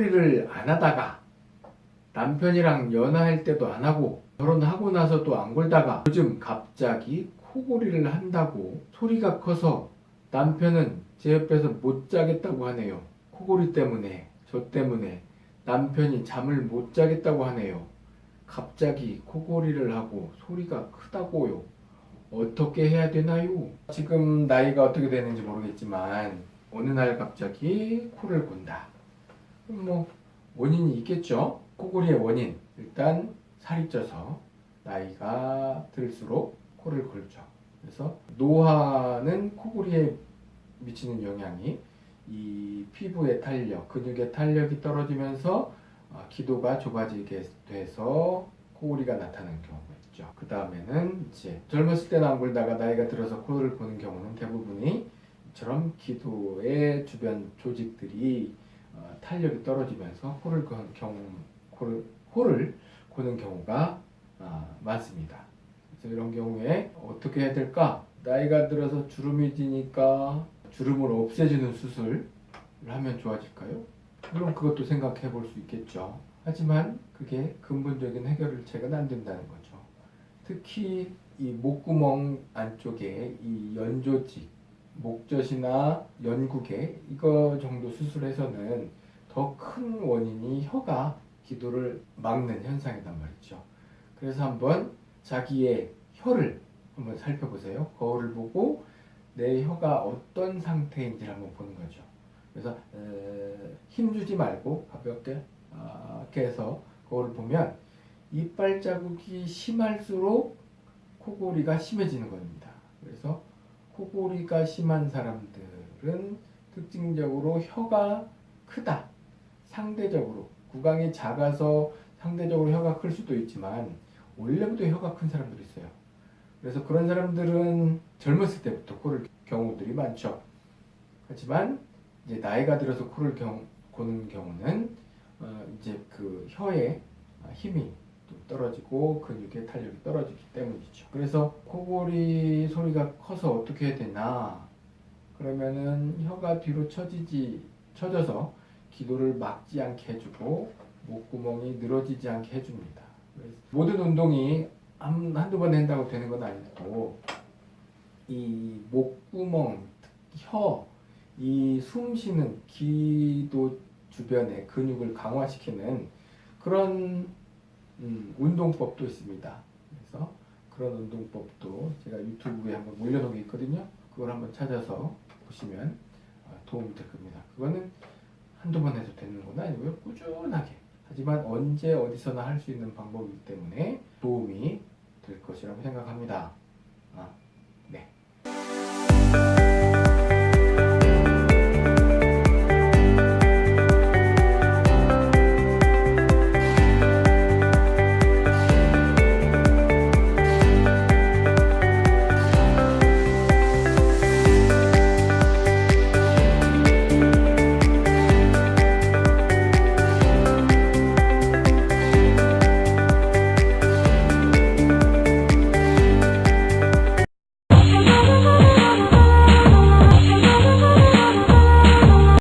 일을 안 하다가 남편이랑 연애할 때도 안 하고 결혼하고 나서도 안 골다가 요즘 갑자기 코골이를 한다고 소리가 커서 남편은 제 옆에서 못 자겠다고 하네요. 코골이 때문에 저 때문에 남편이 잠을 못 자겠다고 하네요. 갑자기 코골이를 하고 소리가 크다고요. 어떻게 해야 되나요? 지금 나이가 어떻게 되는지 모르겠지만 어느 날 갑자기 코를 곤다. 뭐 원인이 있겠죠. 코골이의 원인 일단 살이 쪄서 나이가 들수록 코를 골죠. 그래서 노화는 코골이에 미치는 영향이 이 피부의 탄력, 근육의 탄력이 떨어지면서 어, 기도가 좁아지게 돼서 코골이가 나타나는 경우가 있죠. 그 다음에는 이제 젊었을 때는 안 골다가 나이가 들어서 코를 고는 경우는 대부분이 이처럼 기도의 주변 조직들이 어, 탄력이 떨어지면서 코를 고는 경우, 코를, 코를 고는 경우가 어, 많습니다. 그래서 이런 경우에 어떻게 해야 될까? 나이가 들어서 주름이 지니까 주름을 없애주는 수술을 하면 좋아질까요? 물론 그것도 생각해 볼 수 있겠죠. 하지만 그게 근본적인 해결책은 안 된다는 거죠. 특히 이 목구멍 안쪽에 이 연조직, 목젖이나 연구개 이거 정도 수술해서는 더 큰 원인이 혀가 기도를 막는 현상이란 말이죠. 그래서 한번 자기의 혀를 한번 살펴보세요. 거울을 보고 내 혀가 어떤 상태인지를 한번 보는 거죠. 그래서 에, 힘주지 말고 가볍게 아, 이렇게 해서 거울을 보면 이빨 자국이 심할수록 코골이가 심해지는 겁니다. 그래서 코골이가 심한 사람들은 특징적으로 혀가 크다. 상대적으로 구강이 작아서 상대적으로 혀가 클 수도 있지만 원래부터 혀가 큰 사람들이 있어요. 그래서 그런 사람들은 젊었을 때부터 코를 경우들이 많죠. 하지만 이제 나이가 들어서 코를 경, 고는 경우는 어, 이제 그 혀의 힘이 또 떨어지고 근육의 탄력이 떨어지기 때문이죠. 그래서 코골이 소리가 커서 어떻게 해야 되나? 그러면은 혀가 뒤로 처지지 처져서 기도를 막지 않게 해주고 목구멍이 늘어지지 않게 해줍니다. 모든 운동이 한, 한두 번 한다고 되는 건 아니고 이 목구멍, 혀, 이 숨 쉬는 기도 주변의 근육을 강화시키는 그런 음, 운동법도 있습니다. 그래서 그런 운동법도 제가 유튜브에 한번 올려놓은 게 있거든요. 그걸 한번 찾아서 보시면 어, 도움이 될 겁니다. 그거는 한두 번 해도 되는 건 아니고요. 꾸준하게. 하지만 언제 어디서나 할 수 있는 방법이기 때문에 도움이 될 것이라고 생각합니다. 아,